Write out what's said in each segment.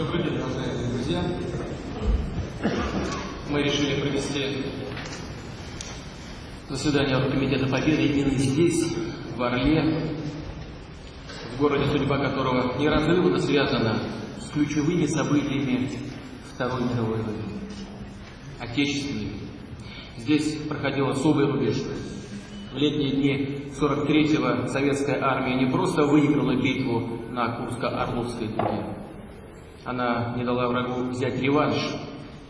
Добрый день, уважаемые друзья. Мы решили провести заседание Комитета Победы именно здесь, в Орле, в городе, судьба которого неразрывно связана с ключевыми событиями Второй мировой войны, отечественными. Здесь проходил особый рубеж. В летние дни 43-го советская армия не просто выиграла битву на Курско-Орловской дуге, она не дала врагу взять реванш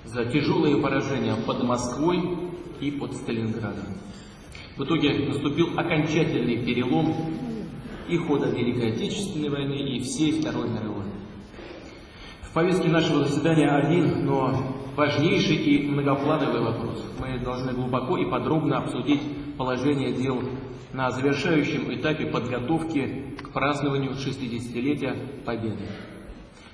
за тяжелые поражения под Москвой и под Сталинградом. В итоге наступил окончательный перелом и хода Великой Отечественной войны, и всей Второй мировой. В повестке нашего заседания один, но важнейший и многоплановый вопрос. Мы должны глубоко и подробно обсудить положение дел на завершающем этапе подготовки к празднованию 60-летия Победы.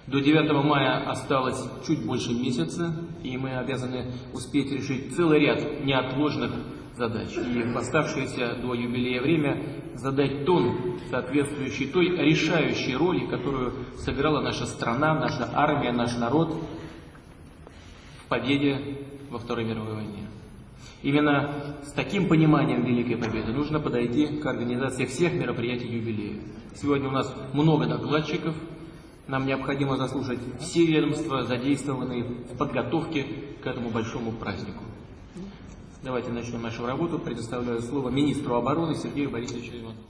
До 9 мая осталось чуть больше месяца, и мы обязаны успеть решить целый ряд неотложных задач. И в оставшееся до юбилея время задать тон, соответствующий той решающей роли, которую сыграла наша страна, наша армия, наш народ в победе во Второй мировой войне. Именно с таким пониманием Великой Победы нужно подойти к организации всех мероприятий юбилея. Сегодня у нас много докладчиков, нам необходимо заслушать все ведомства, задействованные в подготовке к этому большому празднику. Давайте начнем нашу работу. Предоставляю слово министру обороны Сергею Борисовичу Иванову.